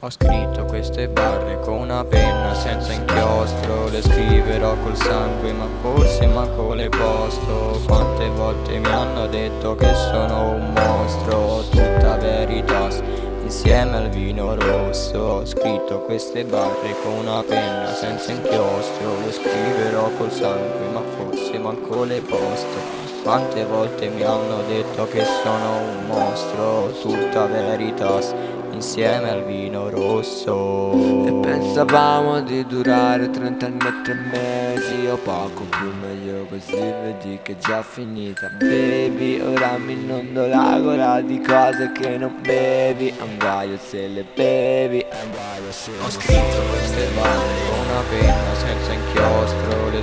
Ho scritto queste barre con una penna senza inchiostro Le scriverò col sangue ma forse manco le posto. Quante volte mi hanno detto che sono un mostro Tutta veritas insieme al vino rosso. Ho scritto queste barre con una penna senza inchiostro Le scriverò col sangue ma forse manco le posto quante volte mi hanno detto che sono un mostro Tutta veritas insieme al vino rosso. E pensavamo di durare 30 anni e 3 mesi o poco più meglio così vedi che è già finita. Baby ora mi inondo la gola di cose che non bevi. Un guaio se le bevi un guaio se Ho scritto queste parole con una penna senza inchiostro Le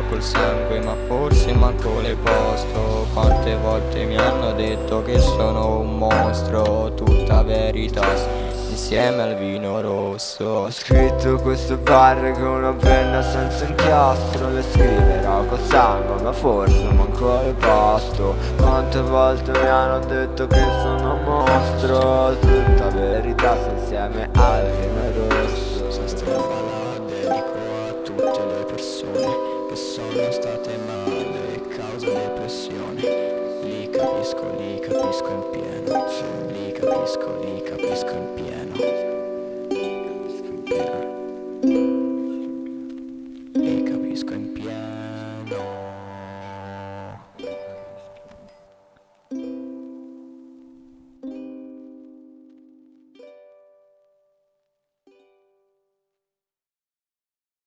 scriverò col sangue ma forse manco le posto. Quante volte mi hanno detto che sono un mostro Tutta verità insieme al vino rosso. Ho scritto queste barre con una penna senza inchiostro Le scriverò col sangue ma forse manco le posto. Quante volte mi hanno detto che sono un mostro Tutta verità insieme al vino rosso. Questa strofa la dedico a tutte le persone che sono state male e causa depressione Li capisco, li capisco in pieno Li capisco, li capisco in pieno.